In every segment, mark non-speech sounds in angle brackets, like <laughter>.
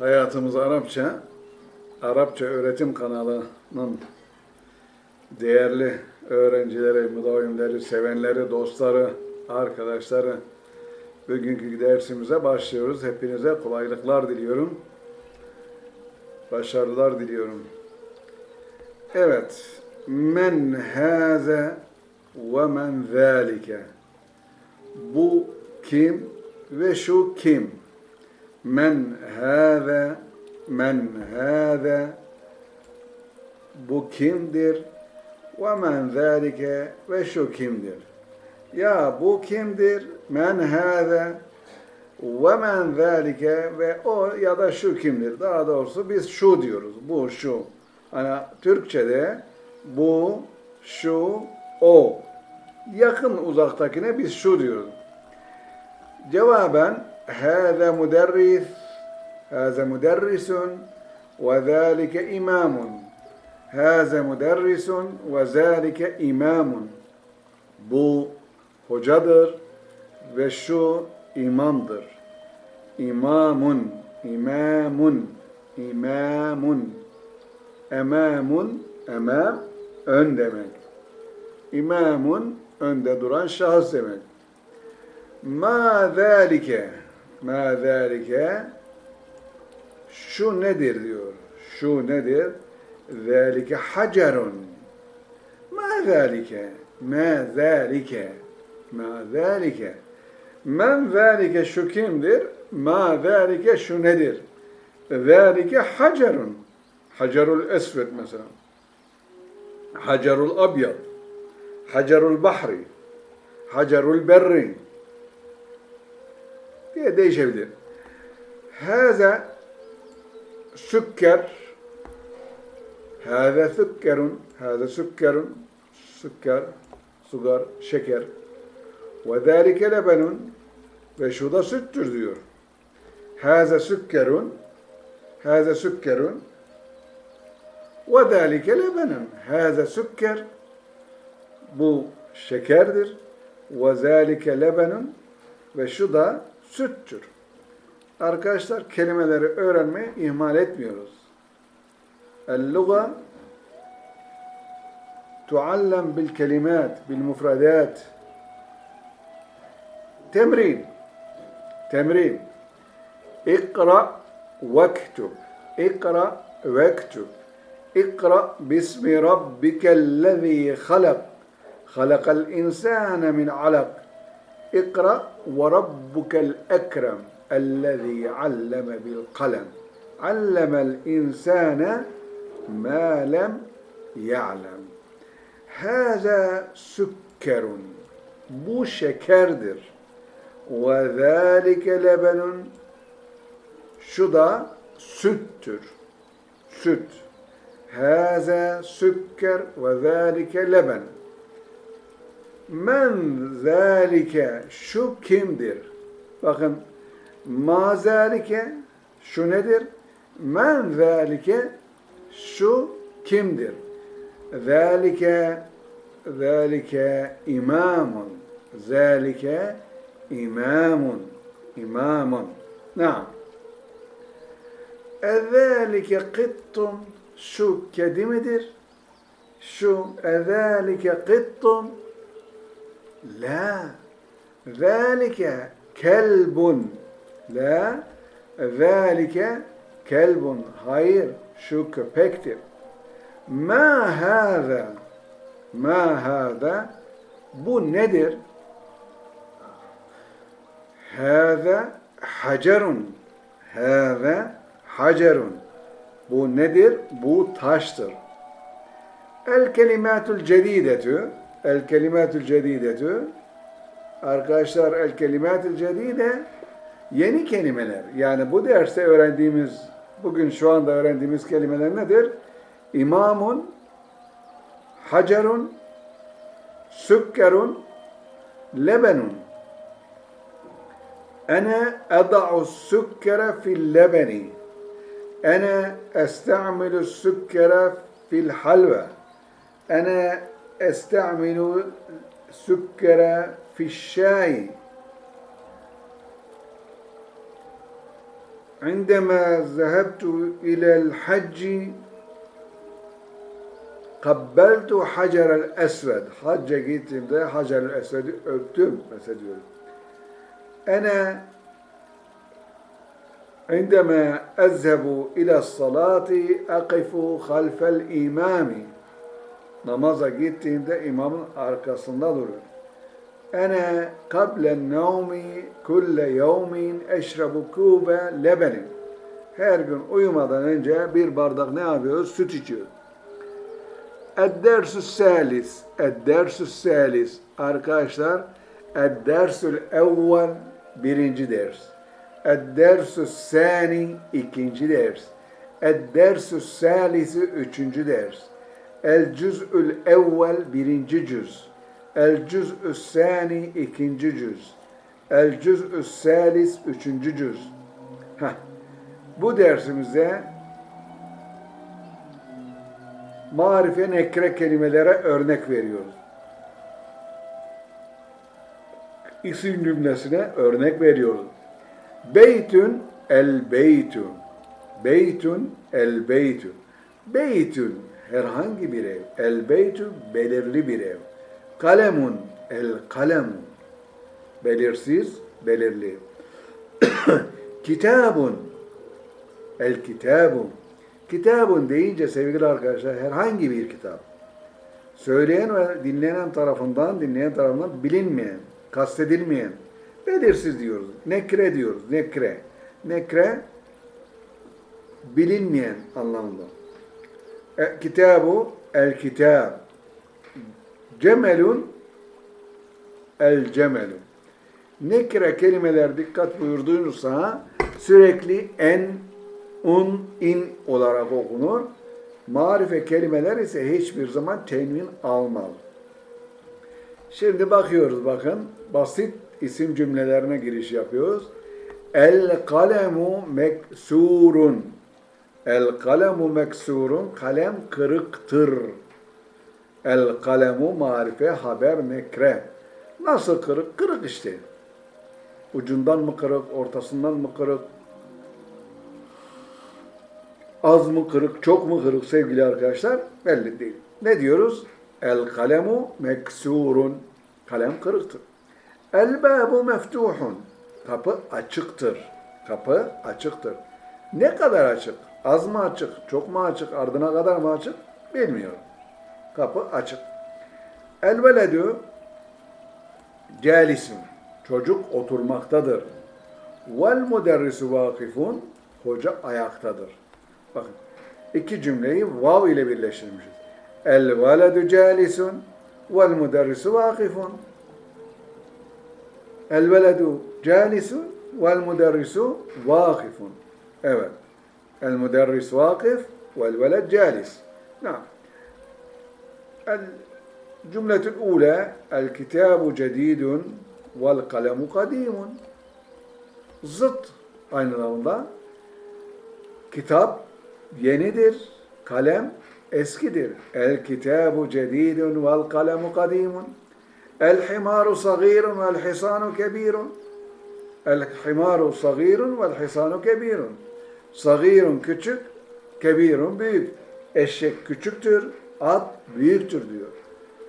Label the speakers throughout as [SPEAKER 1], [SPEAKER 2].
[SPEAKER 1] Hayatımız Arapça, Arapça Öğretim kanalının değerli öğrencileri, müdavimleri, sevenleri, dostları, arkadaşları, bugünkü dersimize başlıyoruz. Hepinize kolaylıklar diliyorum. Başarılar diliyorum. Evet. Men hâze ve men zâlike. Bu kim ve şu kim? Men hâze, men hâze. Bu kimdir? Ve men zâlike ve şu kimdir? Ya bu kimdir? Men hâze ve men zâlike ve o ya da şu kimdir? Daha doğrusu biz şu diyoruz. Bu, şu. Hani Türkçe'de bu, şu, o. Yakın uzaktakine biz şu diyoruz. Cevaben hâze müderrisun ve zâlike imamun. Hâze müderrisun ve zâlike imamun. Bu hocadır ve şu imamdır. İmamun, imamun, imamun. Emamun, emam, ön demek. İmamun, önde duran şahıs demek. Ma zâlike, ma zâlike, şu nedir diyor. Şu nedir? Zâlike hacerun. Ma zâlike, ma zâlike, ma zâlike. Men zâlike şu kimdir? Ma zâlike şu nedir? Zâlike hacerun. Hacerul esved mesela. Hacerul abyad. Hacerul bahri. Hacerul berri. Diye değişebilir. Haza sükker Hâze sükkerun Hâze sükkerun Sükker, sugar, şeker ve zâlike lebenun ve şu da süttür diyor. Hâze sükkerun Hâze sükkerun ve zâlike lebenun Hâze sükker bu şekerdir ve zâlike lebenun ve şu da süttür. Arkadaşlar kelimeleri öğrenmeyi ihmal etmiyoruz. El-luga tuallem bil kelimat, bil mufradat. Temrin. Temrin. İkra vektub. İkra vektub. İkra bismi rabbikellezî halak. Halakal insâne İkra ve rabbukel ekrem ellezî alleme bil kalem allemel insâne mâ lem ya'lem. Hâzâ sükkerun. Bu şekerdir. Ve zâlike lebenun. Şu da süttür. Süt. Hâzâ sükker ve zâlike lebenun. Men zâlike şu kimdir? Bakın ma zâlike şu nedir? Men zâlike şu kimdir? Zâlike zâlike imamun zâlike imamun imamun Naam. Ezâlike kıttun şu kedi midir? Şu ezâlike kıttun La. Zalike kelbun. La. Zalike kelbun. Hayır. Şu köpektir. Ma hâzâ. Ma hâzâ. Bu nedir? Hâzâ hacerun. Hâzâ hacerun. Bu nedir? Bu taştır. El kelimatul cedidetü El kelimatül cedidetü Arkadaşlar el kelimatül cedide yeni kelimeler. Yani bu derste öğrendiğimiz, bugün şu anda öğrendiğimiz kelimeler nedir? İmamun, hacerun, sükkerun, lebenun. Ene eda'u sükkere fil lebeni. Ene esta'milu sükkere fil halve. Ene استعمل سكر في الشاي. عندما ذهبت إلى الحج قبلت حجر الأسود. gittiğimde Hacer el-Esved'i öptüm mesela diyorum. Ana عندما أذهب إلى الصلاة أقف خلف الإمام. Namaza gittiğimde imamın arkasında durur. Ana kablen nevmi kulle yevmin eşrebu kube lebenin. Her gün uyumadan önce bir bardak ne yapıyoruz? Süt içiyoruz. Eddersü salis. Eddersü salis. Arkadaşlar Eddersül evvel birinci ders. Eddersü sani ikinci ders. Eddersü salisi üçüncü ders. El cüz'ül evvel birinci cüz. El cüz'ü sani ikinci cüz. El cüz'ü salis üçüncü cüz. Heh. Bu dersimizde marife nekre kelimelere örnek veriyoruz. İsim cümlesine örnek veriyoruz. Beytün el beytün. Beytün el beytün. Beytün herhangi bir ev. El beytü belirli bir ev. Kalemun el kalemu. Belirsiz, belirli. <coughs> Kitabun el kitabun. Kitabun deyince sevgili arkadaşlar herhangi bir kitap. Söyleyen ve dinlenen tarafından, dinleyen tarafından bilinmeyen, kastedilmeyen, belirsiz diyoruz. Nekre diyoruz. Nekre. Nekre bilinmeyen anlamında. Kitabu el kitab. Cemelun el cemelun. Nekre kelimeler dikkat buyurduğunuzda sürekli en, un, in olarak okunur. Marife kelimeler ise hiçbir zaman tenvin almaz. Şimdi bakıyoruz bakın. Basit isim cümlelerine giriş yapıyoruz. El kalemu meksurun. El kalemu meksurun. Kalem kırıktır. El kalemu marife haber nekre. Nasıl kırık? Kırık işte. Ucundan mı kırık, ortasından mı kırık? Az mı kırık, çok mu kırık sevgili arkadaşlar? Belli değil. Ne diyoruz? El kalemu meksurun. Kalem kırıktır. El babu meftuhun. Kapı açıktır. Kapı açıktır. Ne kadar açık? Az mı açık? Çok mu açık? Ardına kadar mı açık? Bilmiyorum. Kapı açık. El veledü calisun. Çocuk oturmaktadır. Vel müderrisu vakifun. Hoca ayaktadır. Bakın iki cümleyi vav ile birleştirmişiz. El veledu calisun vel müderrisu vakifun. El veledu calisun vel müderrisu vakifun. Evet. El müderris vakıf vel veled calis. Nam. El cümletül ula el kitabu cedidun vel kalemu kadimun. Zıt aynı zamanda kitap yenidir, kalem eskidir. El kitabu cedidun vel kalemu kadimun. El himaru sagirun vel hisanu kebirun. El himaru sagirun vel hisanu kebirun. Sagirun küçük, kebirun büyük. Eşek küçüktür, at büyüktür diyor.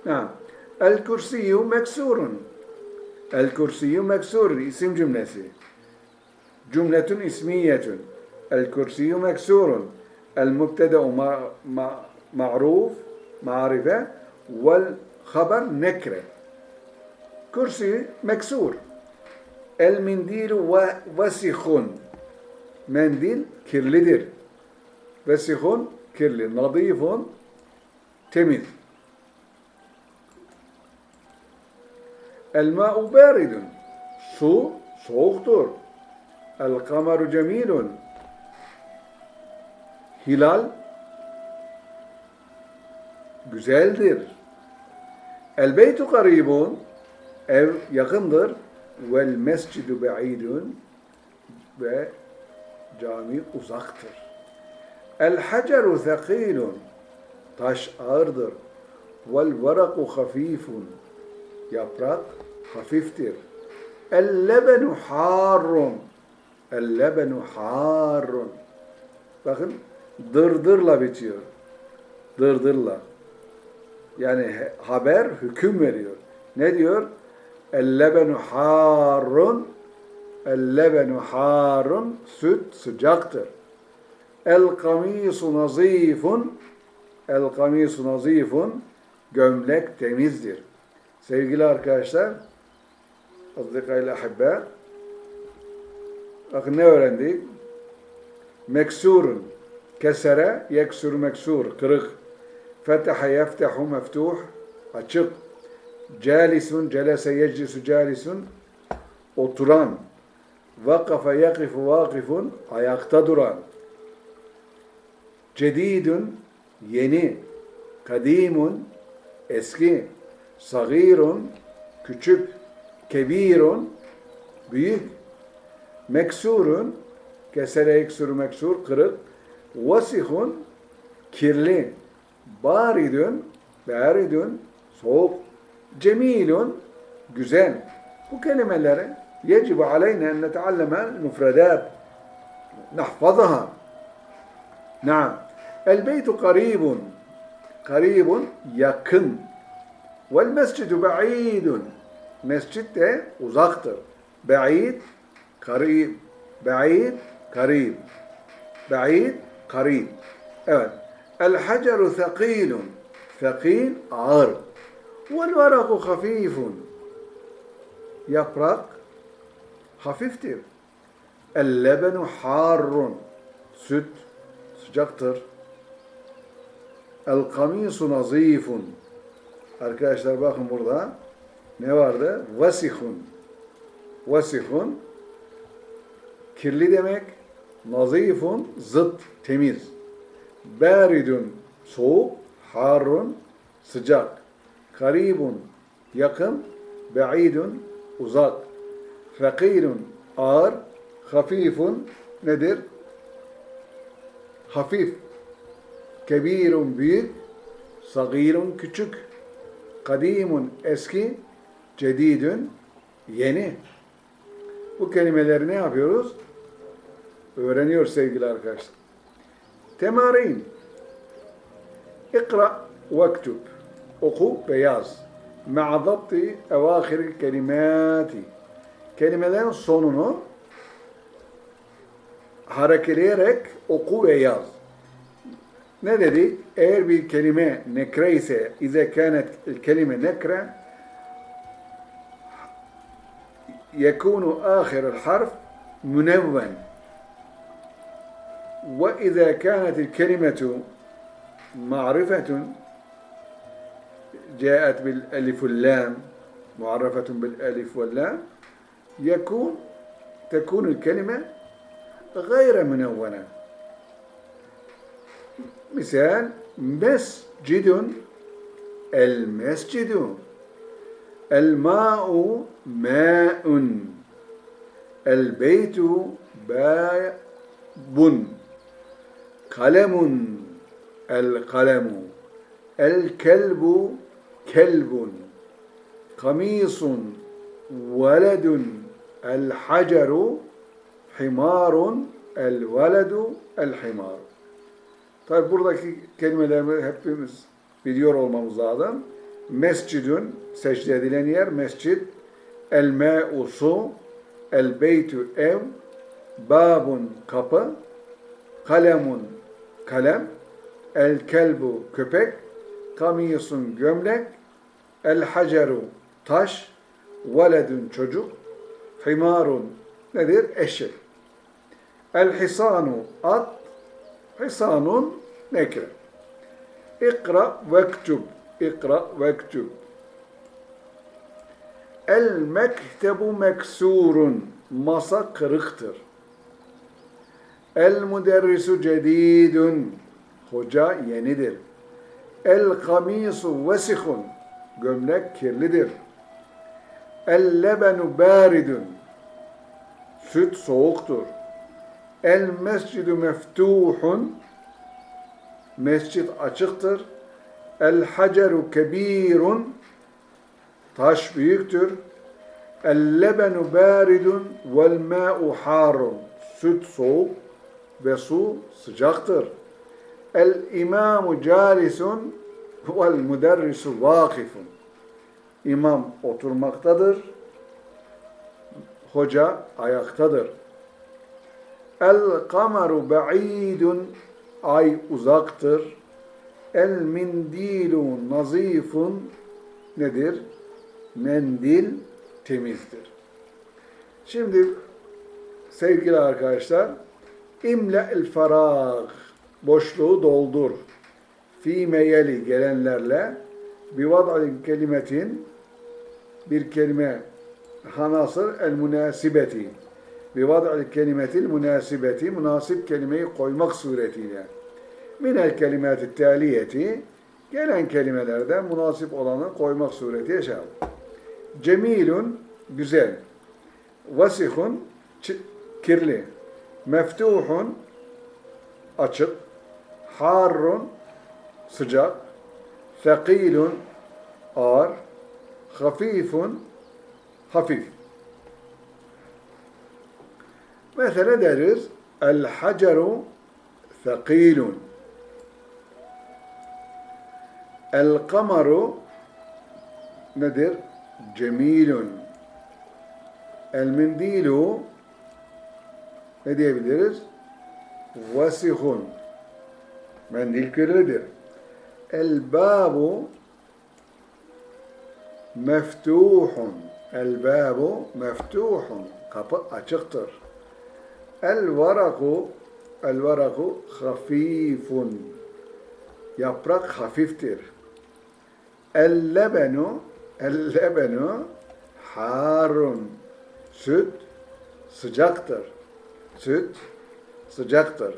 [SPEAKER 1] Ha. El kursiyu meksurun. El kursiyu meksurun isim cümlesi. Cümletün ismiyetün. El kursiyu meksurun. El mübteda'u ma'ruf, ma'rife vel haber nekre. Kursi meksur. El mindilu vesihun. Mendil kirlidir. Vesihun kirli. Nadifun temiz. El ma'u baridun. Su soğuktur. El kameru cemilun. Hilal güzeldir. El beytu karibun. Ev yakındır. Vel mescidu be'idun. Ve cami uzaktır. El haceru thakilun. Taş ağırdır. Vel veraku hafifun. Yaprak hafiftir. El lebenu harrun. El lebenu harun. Bakın dırdırla bitiyor. Dırdırla. Yani haber hüküm veriyor. Ne diyor? El lebenu harun. El lebenu harun. Süt sıcaktır. El kamisu nazifun. El kamisu nazifun. Gömlek temizdir. Sevgili arkadaşlar, Azdıkayla ahibbe, bakın ne öğrendik? Meksurun, kesere, yeksur meksur, kırık. Fetaha yeftehu meftuh, açık. Calisun, celese yeclisu calisun, oturan. Vakafe yakifu vakifun, ayakta duran. Cedidun, yeni. Kadimun, eski. Sagirun, küçük. Kebirun, büyük. Meksurun, kesere eksuru meksur, kırık. Vasihun, kirli. Baridun, baridun, soğuk. Cemilun, güzel. Bu kelimeleri يجب علينا أن نتعلم المفردات. نحفظها. نعم. البيت قريب. قريب yakın والمسجد بعيد. mescid de بعيد قريب. بعيد قريب. بعيد قريب. evet الحجر ثقيل. ثقيل ağır والورق خفيف. yaprak hafiftir. El-lebenu harrun. Süt sıcaktır. El-kamisu nazifun. Arkadaşlar bakın burada ne vardı? Vasihun. Vasihun kirli demek. Nazifun zıt, temiz. Baridun soğuk, harrun sıcak. Karibun yakın, ba'idun uzak. Fakirun ağır, hafifun nedir? Hafif. Kebirun büyük, sagirun küçük. Kadimun eski, cedidün yeni. Bu kelimeleri ne yapıyoruz? Öğreniyor sevgili arkadaşlar. Temarin. İkra vektub. Oku ve yaz. Ma'a zapti evâhir kelimati Kelimelerin sonunu harekeleyerek oku ve yaz. Ne dedik? Eğer bir kelime nekre ise, ize kânet kelime nekre, يكون آخر الحرف منون وإذا كانت الكلمة معرفة جاءت بالألف واللام معرفة بالألف واللام يكون تكون الكلمة غير منونة مثال مسجد المسجد الماء ماء البيت باب قلم القلم الكلب كلب قميص ولد El haceru himarun el veledu el himaru. Tabi buradaki kelimeleri hepimiz biliyor olmamız lazım. Mescidün secde edilen yer mescid. El me'u su. El beytü ev. Babun kapı. Kalemun kalem. El kelbu köpek. Kamisun gömlek. El haceru taş. Veledün çocuk himarun nedir? Eşek. El hisanu at, hisanun nekre. İkra vektub, ikra vektub. El mektebu meksurun, masa kırıktır. El müderrisu cedidun, hoca yenidir. El kamisu vesihun, gömlek kirlidir. El lebenu baridun, süt soğuktur. El mescidu meftuhun, mescit açıktır. El haceru kebirun, taş büyüktür. El lebenu baridun vel ma'u harun, Süt soğuk ve su sıcaktır. El imamu calisun vel müderrisu vakifun. İmam oturmaktadır. Hoca ayaktadır. El kameru ba'idun ay uzaktır. El mindilu nazifun nedir? Mendil temizdir. Şimdi sevgili arkadaşlar imle el farag boşluğu doldur. Fi meyeli gelenlerle bir vad'in kelimetin bir kelime hanasır el münasibeti bir vad'il kelimetil münasibeti münasip kelimeyi koymak suretiyle minel kelimati taliyeti gelen kelimelerden münasip olanı koymak suretiyle şey. Cemilun güzel. Vasihun kirli. Meftuhun açık. Harrun sıcak. Thakilun ağır. Hafifun hafif. Mesela deriz El haceru thakilun. El kamaru nedir? Cemilun. El mindilu ne diyebiliriz? Vasihun. Mendil kirlidir. El babu meftuhun. El babu meftuhun. Kapı açıktır. El varaku el varaku hafifun. Yaprak hafiftir. El lebenu el lebenu harun. Süt sıcaktır. Süt sıcaktır.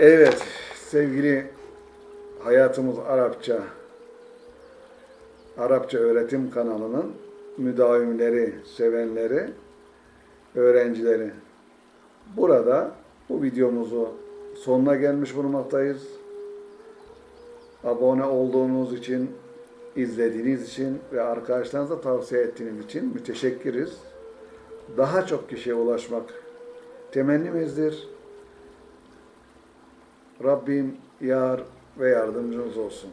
[SPEAKER 1] Evet sevgili Hayatımız Arapça Arapça Öğretim kanalının müdavimleri, sevenleri, öğrencileri. Burada bu videomuzu sonuna gelmiş bulunmaktayız. Abone olduğunuz için, izlediğiniz için ve arkadaşlarınıza tavsiye ettiğiniz için müteşekkiriz. Daha çok kişiye ulaşmak temennimizdir. Rabbim yar ve yardımcınız olsun.